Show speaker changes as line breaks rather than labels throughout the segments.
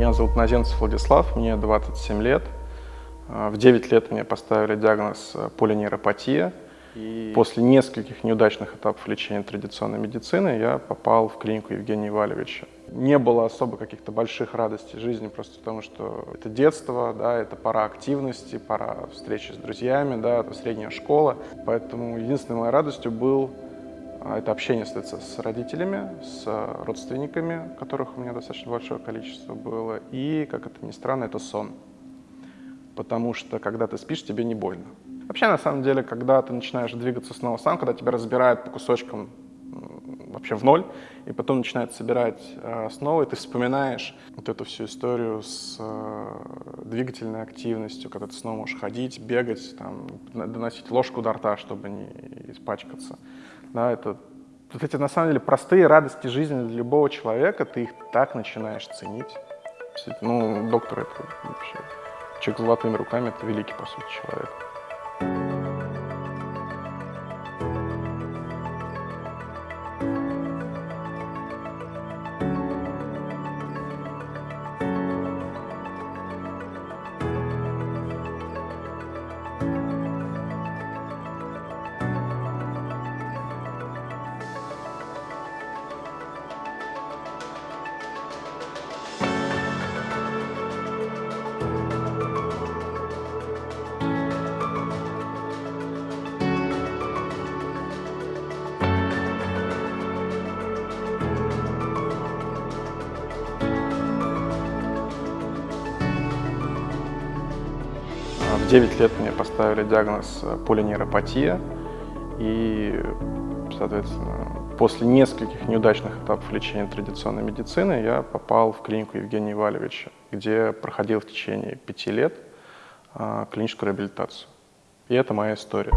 Меня зовут Назенцев Владислав, мне 27 лет. В 9 лет мне поставили диагноз полинейропатия. И после нескольких неудачных этапов лечения традиционной медицины я попал в клинику Евгения Ивалевича. Не было особо каких-то больших радостей жизни, просто потому что это детство, да, это пора активности, пора встречи с друзьями, да, это средняя школа. Поэтому единственной моей радостью был а, это общение с, родителями, с родственниками, которых у меня достаточно большое количество было, и, как это ни странно, это сон. Потому что, когда ты спишь, тебе не больно. Вообще, на самом деле, когда ты начинаешь двигаться снова сам, когда тебя разбирают по кусочкам вообще в ноль, и потом начинает собирать э, снова, и ты вспоминаешь вот эту всю историю с э, двигательной активностью, когда ты снова можешь ходить, бегать, там, доносить ложку до рта, чтобы не испачкаться. Да, это вот эти, на самом деле, простые радости жизни для любого человека, ты их так начинаешь ценить. Ну, доктор это вообще, человек с золотыми руками, это великий, по сути, человек. 9 лет мне поставили диагноз э, полинейропатия, и, соответственно, после нескольких неудачных этапов лечения традиционной медицины я попал в клинику Евгения Ивалевича, где проходил в течение пяти лет а, клиническую реабилитацию. И это моя история.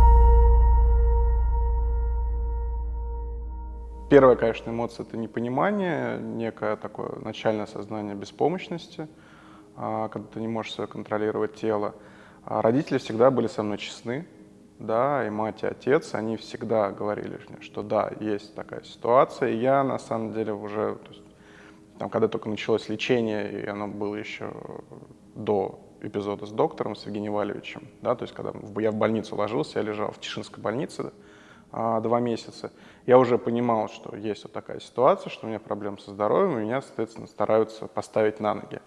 Первая, конечно, эмоция – это непонимание, некое такое начальное сознание беспомощности, а, когда ты не можешь себе контролировать тело. А родители всегда были со мной честны, да, и мать, и отец, они всегда говорили мне, что да, есть такая ситуация, и я на самом деле уже, то есть, там, когда только началось лечение, и оно было еще до эпизода с доктором, с Евгением Валевичем, да, то есть когда я в больницу ложился, я лежал в Тишинской больнице а, два месяца, я уже понимал, что есть вот такая ситуация, что у меня проблемы со здоровьем, и меня, соответственно, стараются поставить на ноги.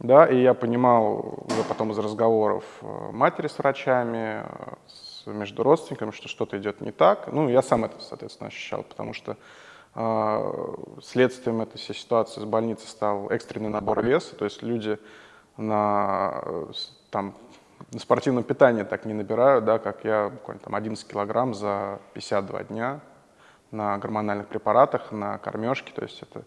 Да, и я понимал уже потом из разговоров э, матери с врачами, э, с, между родственниками, что что-то идет не так. Ну, я сам это, соответственно, ощущал, потому что э, следствием этой всей ситуации с больницы стал экстренный набор веса, то есть люди на, там, на спортивном питании так не набирают, да, как я, буквально там 11 килограмм за 52 дня на гормональных препаратах, на кормежке, то есть это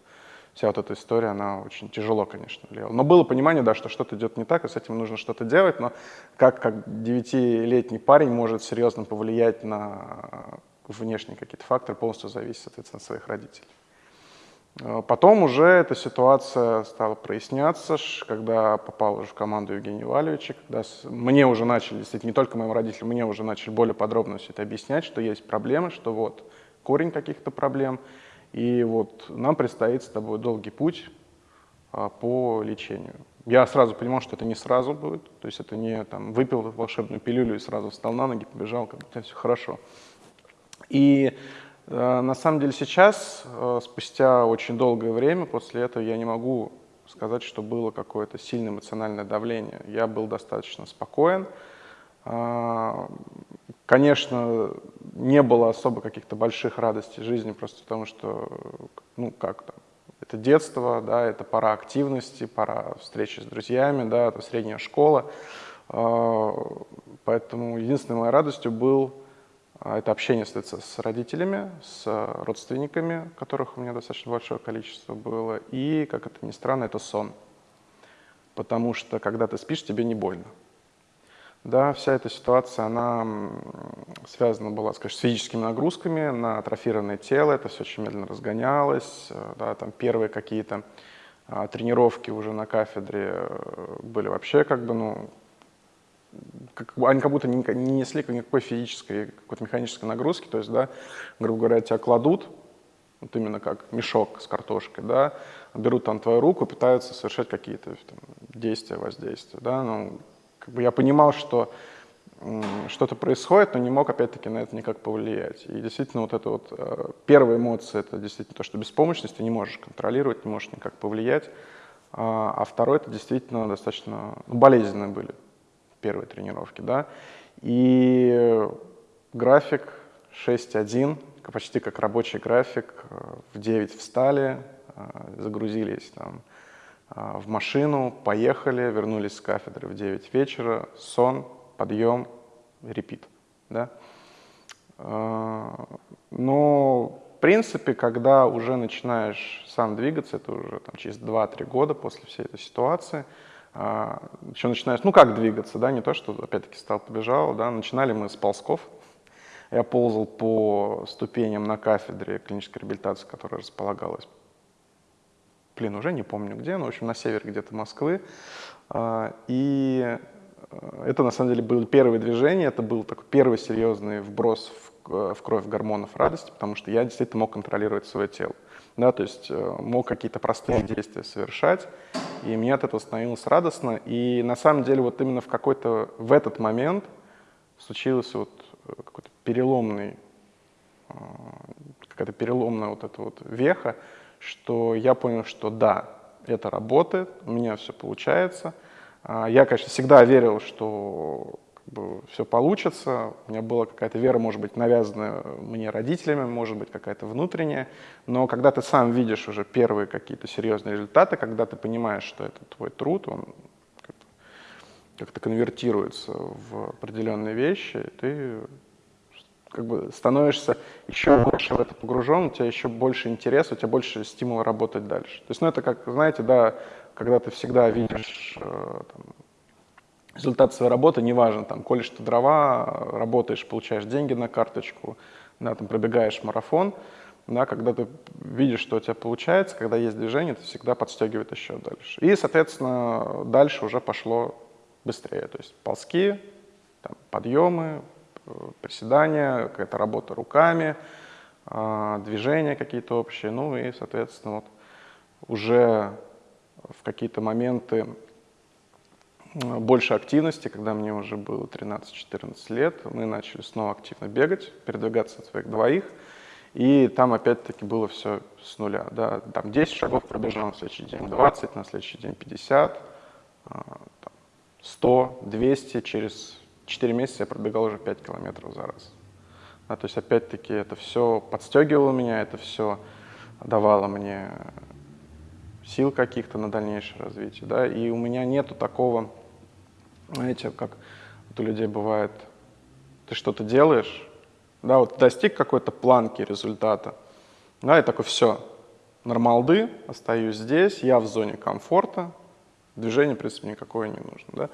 вся вот эта история, она очень тяжело, конечно, влияла. Но было понимание, да, что что-то идет не так, и с этим нужно что-то делать, но как, как девятилетний парень может серьезно повлиять на внешние какие-то факторы, полностью зависит, соответственно, от своих родителей. А потом уже эта ситуация стала проясняться, когда попал уже в команду Евгения Валевича, когда мне уже начали, действительно, не только моим родителям, мне уже начали более подробно все это объяснять, что есть проблемы, что вот корень каких-то проблем, и вот нам предстоит с тобой долгий путь а, по лечению. Я сразу понимал, что это не сразу будет, то есть это не там выпил волшебную пилюлю и сразу встал на ноги, побежал, как бы все хорошо. И э, на самом деле сейчас, э, спустя очень долгое время после этого, я не могу сказать, что было какое-то сильное эмоциональное давление. Я был достаточно спокоен. Э, конечно, не было особо каких-то больших радостей жизни, просто потому что, ну, как там, это детство, да, это пора активности, пора встречи с друзьями, да, это средняя школа. А, поэтому единственной моей радостью был а, это общение с родителями, с родственниками, которых у меня достаточно большое количество было, и, как это ни странно, это сон. Потому что, когда ты спишь, тебе не больно. Да, вся эта ситуация, она связана была, скажем, с физическими нагрузками на атрофированное тело, это все очень медленно разгонялось, э, да, там первые какие-то а, тренировки уже на кафедре э, были вообще как бы, ну, как, они как будто не, не несли никакой физической, какой-то механической нагрузки, то есть, да, грубо говоря, тебя кладут, вот именно как мешок с картошкой, да, берут там твою руку, пытаются совершать какие-то действия, воздействия. Да? Ну, как бы я понимал, что что-то происходит, но не мог, опять-таки, на это никак повлиять. И действительно, вот это вот э, первая эмоция, это действительно то, что беспомощность, ты не можешь контролировать, не можешь никак повлиять. А, а второй, это действительно достаточно ну, болезненные были первые тренировки, да. И график 6.1, почти как рабочий график, э, в 9 встали, э, загрузились там в машину, поехали, вернулись с кафедры в 9 вечера, сон, подъем, репит. Да? А, но, в принципе, когда уже начинаешь сам двигаться, это уже там, через 2-3 года после всей этой ситуации, а, еще начинаешь, ну как двигаться, да, не то, что опять-таки стал, побежал, да, начинали мы с ползков, я ползал по ступеням на кафедре клинической реабилитации, которая располагалась, блин, уже не помню где, но, в общем, на севере где-то Москвы, а, и Э, это на самом деле было первое движение, это был такой первый серьезный вброс в, э, в кровь гормонов радости, потому что я действительно мог контролировать свое тело. Да, то есть э, мог какие-то простые действия совершать, и мне от этого становилось радостно. И на самом деле вот именно в какой-то, в этот момент случился вот какой-то переломный, какая-то переломная вот эта вот веха, что я понял, что да, это работает, у меня все получается – а, я, конечно, всегда верил, что как бы, все получится. У меня была какая-то вера, может быть, навязанная мне родителями, может быть, какая-то внутренняя. Но когда ты сам видишь уже первые какие-то серьезные результаты, когда ты понимаешь, что это твой труд, он как-то конвертируется в определенные вещи, ты как бы становишься еще больше в это погружен, у тебя еще больше интереса, у тебя больше стимула работать дальше. То есть, ну, это как, знаете, да, когда ты всегда видишь э, там, результат своей работы, неважно, там, колешь ты дрова, работаешь, получаешь деньги на карточку, да, там, пробегаешь марафон, да, когда ты видишь, что у тебя получается, когда есть движение, это всегда подстегивает еще дальше. И, соответственно, дальше уже пошло быстрее, то есть ползки, там, подъемы, приседания, какая-то работа руками, э, движения какие-то общие, ну и, соответственно, вот уже в какие-то моменты больше активности, когда мне уже было 13-14 лет, мы начали снова активно бегать, передвигаться от своих двоих, и там опять-таки было все с нуля. Да, там 10 шагов пробежал, на следующий день 20, на следующий день 50, 100, 200, через 4 месяца я пробегал уже 5 километров за раз. Да, то есть опять-таки это все подстегивало меня, это все давало мне сил каких-то на дальнейшее развитие, да, и у меня нету такого, знаете, как вот у людей бывает, ты что-то делаешь, да, вот достиг какой-то планки результата, да, и такой, все, нормалды, остаюсь здесь, я в зоне комфорта, движение, в принципе, никакое не нужно, да,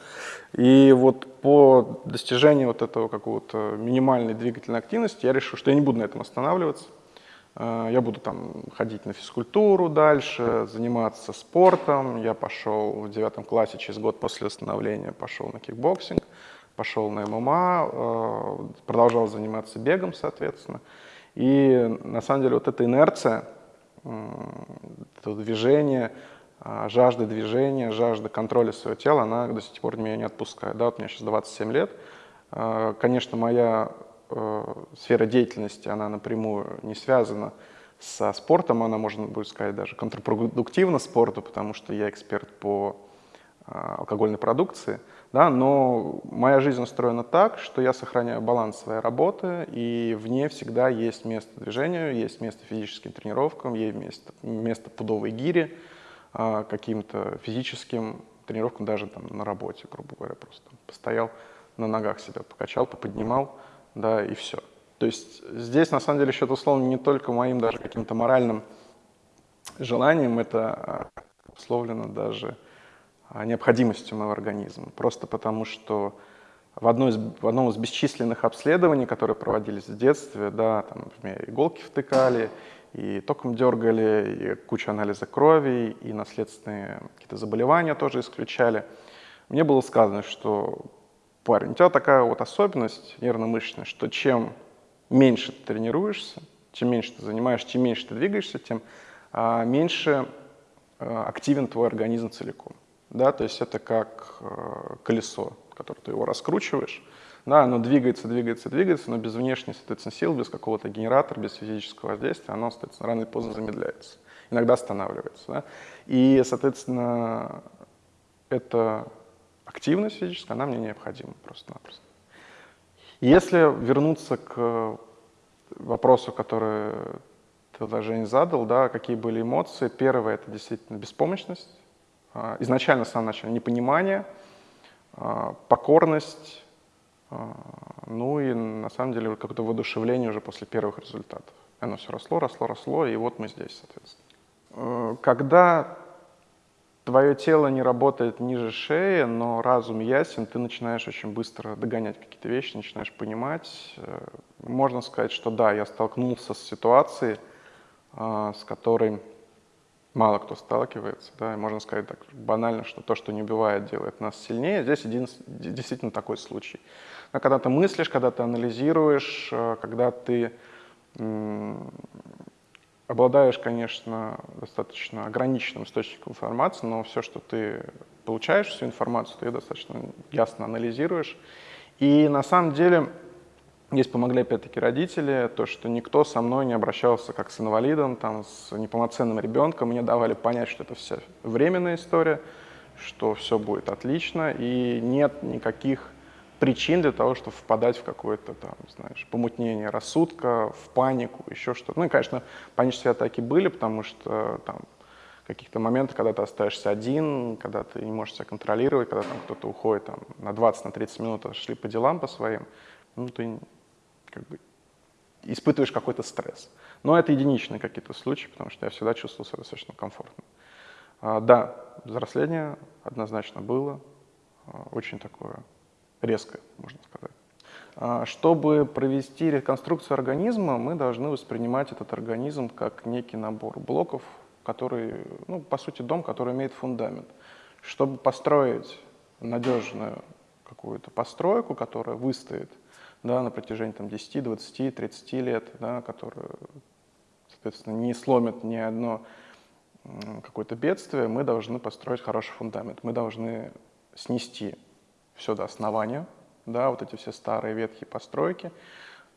и вот по достижению вот этого какого-то минимальной двигательной активности я решил, что я не буду на этом останавливаться, Э, я буду там ходить на физкультуру дальше, заниматься спортом. Я пошел в девятом классе, через год после восстановления, пошел на кикбоксинг, пошел на ММА, э, продолжал заниматься бегом, соответственно. И на самом деле вот эта инерция, это движение, жажда движения, жажда контроля своего тела, она до сих пор меня не отпускает. Да, вот мне сейчас 27 лет. Конечно, моя э, сфера деятельности, она напрямую не связана со спортом, она, можно будет сказать, даже контрпродуктивна спорту, потому что я эксперт по э, алкогольной продукции, да, но моя жизнь устроена так, что я сохраняю баланс своей работы, и в ней всегда есть место движению, есть место физическим тренировкам, есть место, место пудовой гире, каким-то физическим тренировкам даже там на работе, грубо говоря, просто постоял на ногах себя, покачал, поподнимал, да, и все. То есть здесь, на самом деле, счет условно не только моим даже каким-то моральным желанием, это условлено даже а, необходимостью моего организма. Просто потому, что в, одной из, в одном из бесчисленных обследований, которые проводились в детстве, да, там, например, иголки втыкали, и током дергали, и кучу анализа крови, и наследственные какие-то заболевания тоже исключали, мне было сказано, что парень, у тебя такая вот особенность нервно-мышечная, что чем меньше ты тренируешься, чем меньше ты занимаешься, чем меньше ты двигаешься, тем а, меньше э, активен твой организм целиком. Да, то есть это как э, колесо, которое ты его раскручиваешь, да, оно двигается, двигается, двигается, но без внешней, соответственно, сил, без какого-то генератора, без физического воздействия, оно, соответственно, рано или поздно замедляется, иногда останавливается. Да? И, соответственно, эта активность физическая, она мне необходима просто-напросто. Если вернуться к вопросу, который ты, Женя, задал, да, какие были эмоции. Первое — это действительно беспомощность. А, изначально, с самого начала, непонимание, покорность, а, ну и на самом деле какое-то воодушевление уже после первых результатов. Оно все росло, росло, росло, и вот мы здесь, соответственно. Э, когда твое тело не работает ниже шеи, но разум ясен, ты начинаешь очень быстро догонять какие-то вещи, начинаешь понимать. Э, можно сказать, что да, я столкнулся с ситуацией, а, с которой мало кто сталкивается. Да, и можно сказать так банально, что то, что не убивает, делает нас сильнее. Здесь един, действительно такой случай. Но когда ты мыслишь, когда ты анализируешь, э, когда ты обладаешь, конечно, достаточно ограниченным источником информации, но все, что ты получаешь, всю информацию, ты достаточно ясно анализируешь. И на самом деле Здесь помогли опять-таки родители, то, что никто со мной не обращался как с инвалидом, там, с неполноценным ребенком. Мне давали понять, что это вся временная история, что все будет отлично, и нет никаких причин для того, чтобы впадать в какое-то там, знаешь, помутнение рассудка, в панику, еще что-то. Ну и, конечно, панические атаки были, потому что там каких-то моментов, когда ты остаешься один, когда ты не можешь себя контролировать, когда там кто-то уходит там, на 20-30 на минут, шли по делам по своим, ну, ты как бы испытываешь какой-то стресс. Но это единичные какие-то случаи, потому что я всегда чувствовал себя достаточно комфортно. А, да, взросление однозначно было, а, очень такое резкое, можно сказать. А, чтобы провести реконструкцию организма, мы должны воспринимать этот организм как некий набор блоков, который, ну, по сути, дом, который имеет фундамент. Чтобы построить надежную какую-то постройку, которая выстоит да, на протяжении там, 10, 20, 30 лет, да, которые, соответственно, не сломят ни одно какое-то бедствие, мы должны построить хороший фундамент. Мы должны снести все до основания, да, вот эти все старые ветхие постройки,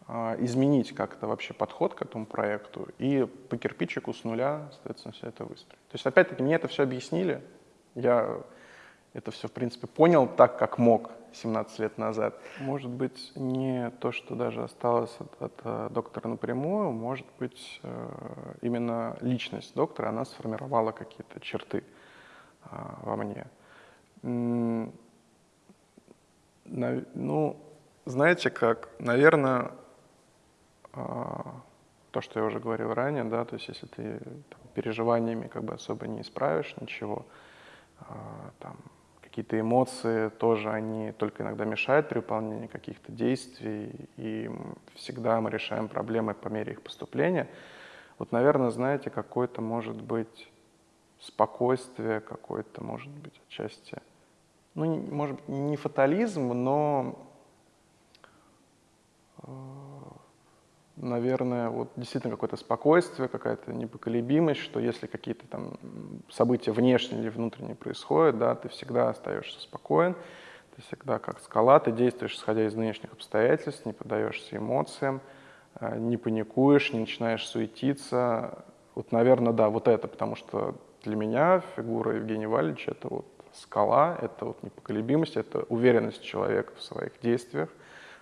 а, изменить как-то вообще подход к этому проекту и по кирпичику с нуля, соответственно, все это выстроить. То есть, опять-таки, мне это все объяснили, я это все, в принципе, понял так, как мог 17 лет назад. Может быть, не то, что даже осталось от, от э, доктора напрямую, может быть, э, именно личность доктора, она сформировала какие-то черты э, во мне. Ну, знаете как, наверное, то, что я уже говорил ранее, да, то есть если ты там, переживаниями как бы особо не исправишь ничего, там, какие-то эмоции тоже, они только иногда мешают при выполнении каких-то действий, и всегда мы решаем проблемы по мере их поступления. Вот, наверное, знаете, какое-то может быть спокойствие, какое-то может быть отчасти, ну, может быть, не фатализм, но наверное, вот действительно какое-то спокойствие, какая-то непоколебимость, что если какие-то там события внешние или внутренние происходят, да, ты всегда остаешься спокоен, ты всегда как скала, ты действуешь, исходя из нынешних обстоятельств, не поддаешься эмоциям, э, не паникуешь, не начинаешь суетиться. Вот, наверное, да, вот это, потому что для меня фигура Евгения Валича — это вот скала, это вот непоколебимость, это уверенность человека в своих действиях,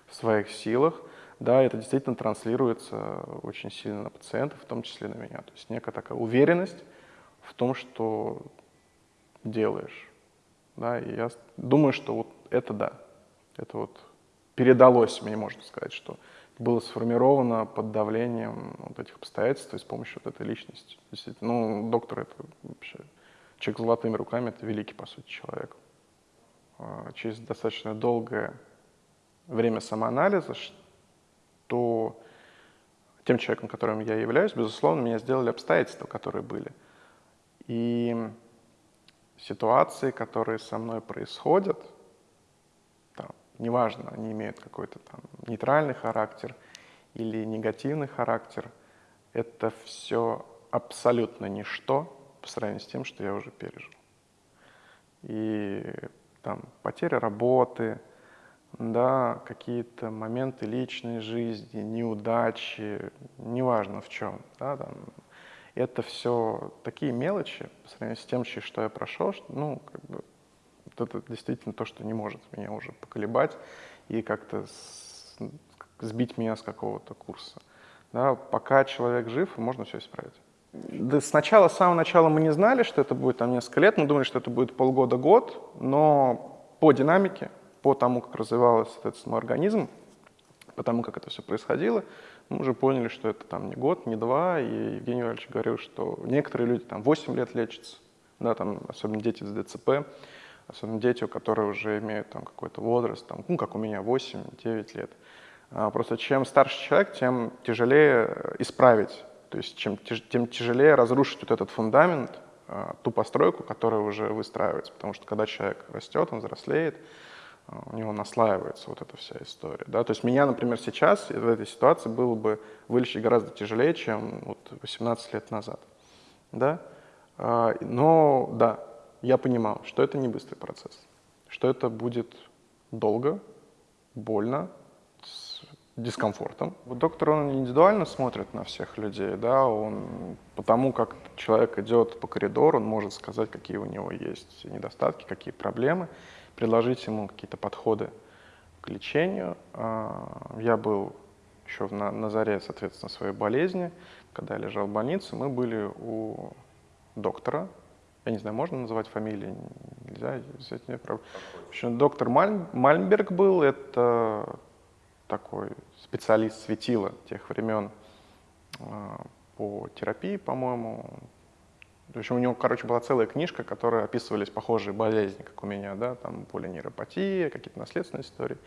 в своих силах — да, это действительно транслируется очень сильно на пациентов, в том числе на меня. То есть некая такая уверенность в том, что делаешь. Да, и я думаю, что вот это да, это вот передалось мне, можно сказать, что было сформировано под давлением вот этих обстоятельств и с помощью вот этой личности. Действительно, ну, доктор это вообще человек с золотыми руками, это великий, по сути, человек. А, через достаточно долгое время самоанализа, то тем человеком, которым я являюсь, безусловно, меня сделали обстоятельства, которые были. И ситуации, которые со мной происходят, там, неважно, они имеют какой-то там нейтральный характер или негативный характер, это все абсолютно ничто по сравнению с тем, что я уже пережил. И там потеря работы, да, какие-то моменты личной жизни, неудачи, неважно в чем, да, там, это все такие мелочи по сравнению с тем, что я прошел, что, ну, как бы, вот это действительно то, что не может меня уже поколебать и как-то сбить меня с какого-то курса. Да, пока человек жив, можно все исправить. Да, сначала, с самого начала мы не знали, что это будет там несколько лет, мы думали, что это будет полгода-год, но по динамике, по тому, как развивался, соответственно, организм, по тому, как это все происходило, мы уже поняли, что это там не год, не два, и Евгений Иванович говорил, что некоторые люди там 8 лет лечатся, да, там, особенно дети с ДЦП, особенно дети, которые уже имеют там какой-то возраст, там, ну, как у меня, 8-9 лет. А, просто чем старше человек, тем тяжелее исправить, то есть чем, тем тяжелее разрушить вот этот фундамент, а, ту постройку, которая уже выстраивается. Потому что когда человек растет, он взрослеет, у него наслаивается вот эта вся история. Да? То есть меня, например, сейчас в этой ситуации было бы вылечить гораздо тяжелее, чем вот 18 лет назад. Да? Но да, я понимал, что это не быстрый процесс, что это будет долго, больно, дискомфортом. Доктор, он индивидуально смотрит на всех людей, да, он потому как человек идет по коридору, он может сказать, какие у него есть недостатки, какие проблемы, предложить ему какие-то подходы к лечению. А, я был еще на, на заре, соответственно, своей болезни, когда я лежал в больнице, мы были у доктора, я не знаю, можно называть фамилии, нельзя, здесь нет проблем. В общем, доктор Маль, Мальмберг был, это такой специалист светила тех времен а, по терапии, по-моему. В общем, у него, короче, была целая книжка, в которой описывались похожие болезни, как у меня, да, там полинейропатия, какие-то наследственные истории.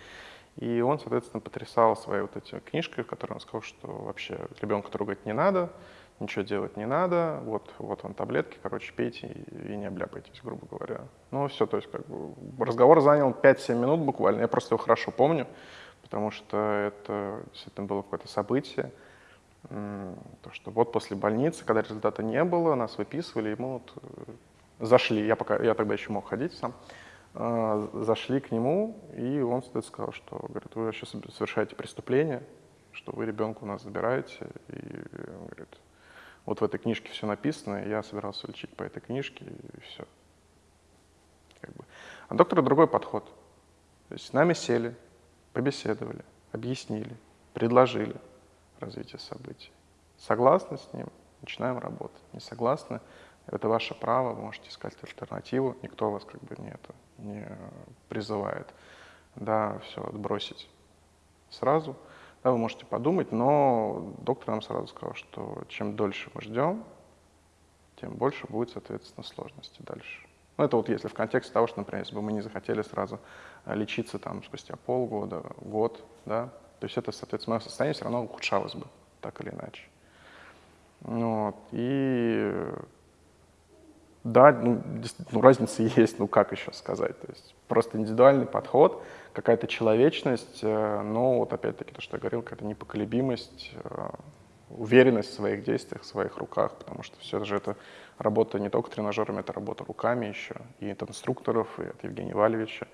И он, соответственно, потрясал своей вот этой книжкой, в которой он сказал, что вообще ребенка трогать не надо, ничего делать не надо, вот, вот вам таблетки, короче, пейте и не обляпайтесь, грубо говоря. Ну, все, то есть, как бы, разговор занял 5-7 минут буквально, я просто его хорошо помню потому что это действительно было какое-то событие. То, что вот после больницы, когда результата не было, нас выписывали, мы вот э, зашли, я, пока, я тогда еще мог ходить сам, э, зашли к нему, и он сказал, что говорит, вы вообще совершаете преступление, что вы ребенка у нас забираете, и говорит, вот в этой книжке все написано, и я собирался лечить по этой книжке, и все. Как бы. А доктора другой подход. То есть с нами сели, побеседовали, объяснили, предложили развитие событий. Согласны с ним? Начинаем работать. Не согласны? Это ваше право, вы можете искать альтернативу, никто вас как бы не, это, не призывает. Да, все, отбросить сразу. Да, вы можете подумать, но доктор нам сразу сказал, что чем дольше мы ждем, тем больше будет, соответственно, сложности дальше. Ну, это вот если в контексте того, что, например, если бы мы не захотели сразу э, лечиться там спустя полгода, год, да, то есть это, соответственно, мое состояние все равно ухудшалось бы, так или иначе. Вот. И да, ну, ну, разница есть, ну как еще сказать, то есть просто индивидуальный подход, какая-то человечность, э, но вот опять-таки то, что я говорил, какая-то непоколебимость, э, уверенность в своих действиях, в своих руках, потому что все же это работа не только тренажерами, это работа руками еще, и от инструкторов, и от Евгения Валевича.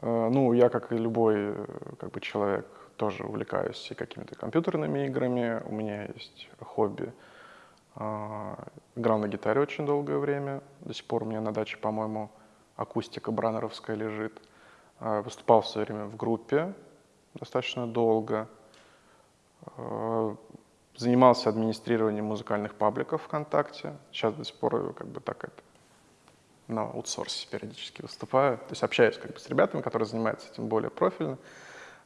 Э, ну, я, как и любой э, как бы, человек, тоже увлекаюсь и какими-то компьютерными играми. У меня есть хобби. Э, играл на гитаре очень долгое время. До сих пор у меня на даче, по-моему, акустика бранеровская лежит. Выступал в свое время в группе достаточно долго занимался администрированием музыкальных пабликов ВКонтакте. Сейчас до сих пор как бы так это на аутсорсе периодически выступаю. То есть общаюсь как бы с ребятами, которые занимаются этим более профильно.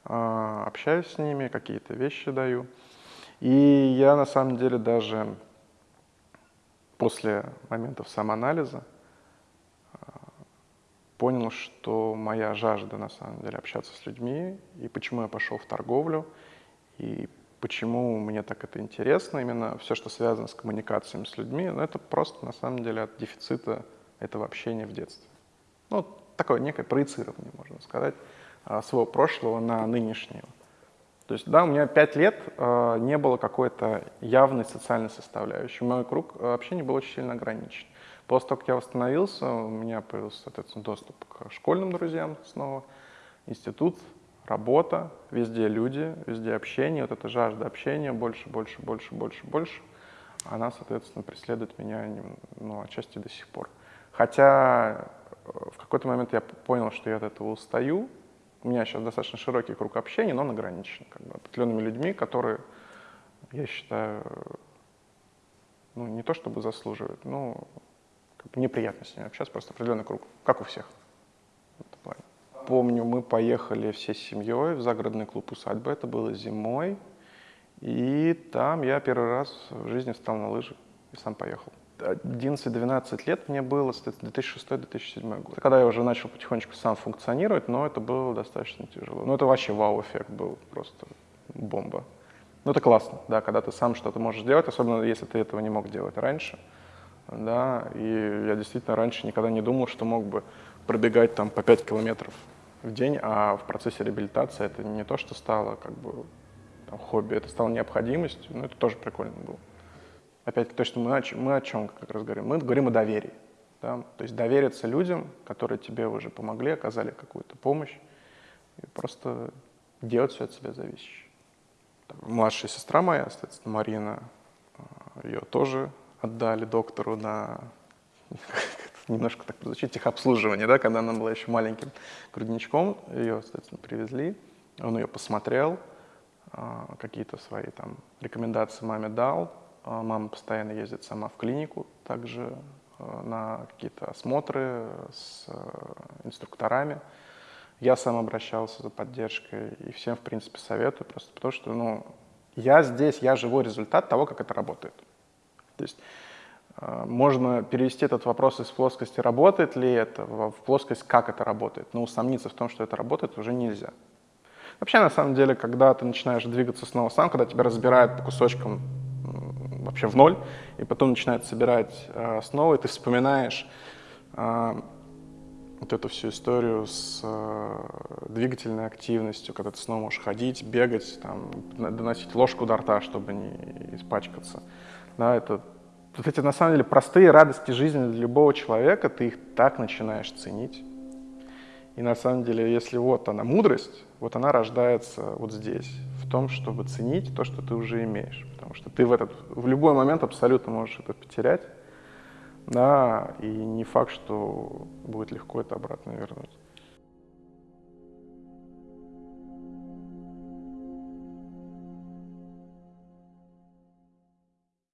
А, общаюсь с ними, какие-то вещи даю. И я на самом деле даже после моментов самоанализа а, понял, что моя жажда на самом деле общаться с людьми, и почему я пошел в торговлю, и Почему мне так это интересно, именно все, что связано с коммуникациями с людьми, ну, это просто на самом деле от дефицита этого общения в детстве. Ну, такое некое проецирование, можно сказать, а, своего прошлого на нынешнего. То есть, да, у меня пять лет э, не было какой-то явной социальной составляющей. Мой круг общения был очень сильно ограничен. После того, как я восстановился, у меня появился, соответственно, доступ к школьным друзьям снова, институт, работа, везде люди, везде общение, вот эта жажда общения, больше, больше, больше, больше, больше, она, соответственно, преследует меня, ну, отчасти до сих пор. Хотя э, в какой-то момент я понял, что я от этого устаю, у меня сейчас достаточно широкий круг общения, но он ограничен как бы, определенными людьми, которые, я считаю, ну, не то чтобы заслуживают, но как бы неприятно с ними общаться, просто определенный круг, как у всех. В этом плане. Помню, мы поехали всей семьей в загородный клуб «Усадьба», это было зимой, и там я первый раз в жизни встал на лыжи и сам поехал. 11-12 лет мне было, соответственно, 2006-2007 год. Когда я уже начал потихонечку сам функционировать, но это было достаточно тяжело. Ну, это вообще вау-эффект был, просто бомба. Ну, это классно, да, когда ты сам что-то можешь делать, особенно если ты этого не мог делать раньше. Да, и я действительно раньше никогда не думал, что мог бы пробегать там по 5 километров в день, а в процессе реабилитации это не то, что стало как бы там, хобби, это стало необходимостью, но это тоже прикольно было опять-таки, то, что мы, мы о чем как раз говорим? Мы говорим о доверии. Да? То есть довериться людям, которые тебе уже помогли, оказали какую-то помощь, и просто делать все от себя зависящее. Младшая сестра моя, соответственно, Марина, а, ее тоже отдали доктору на немножко так звучит, техобслуживание, да, когда она была еще маленьким грудничком, ее, соответственно, привезли, он ее посмотрел, а, какие-то свои там рекомендации маме дал, а, мама постоянно ездит сама в клинику, также а, на какие-то осмотры с э, инструкторами. Я сам обращался за поддержкой и всем, в принципе, советую, просто потому что, ну, я здесь, я живой результат того, как это работает. То есть можно перевести этот вопрос из плоскости «работает ли это» в плоскость «как это работает?». Но усомниться в том, что это работает, уже нельзя. Вообще, на самом деле, когда ты начинаешь двигаться снова сам, когда тебя разбирают по кусочкам вообще в ноль, и потом начинает собирать э, снова, и ты вспоминаешь э, вот эту всю историю с э, двигательной активностью, когда ты снова можешь ходить, бегать, там, доносить ложку до рта, чтобы не испачкаться. Да, это вот эти, на самом деле, простые радости жизни для любого человека, ты их так начинаешь ценить. И на самом деле, если вот она мудрость, вот она рождается вот здесь, в том, чтобы ценить то, что ты уже имеешь. Потому что ты в, этот, в любой момент абсолютно можешь это потерять, да, и не факт, что будет легко это обратно вернуть.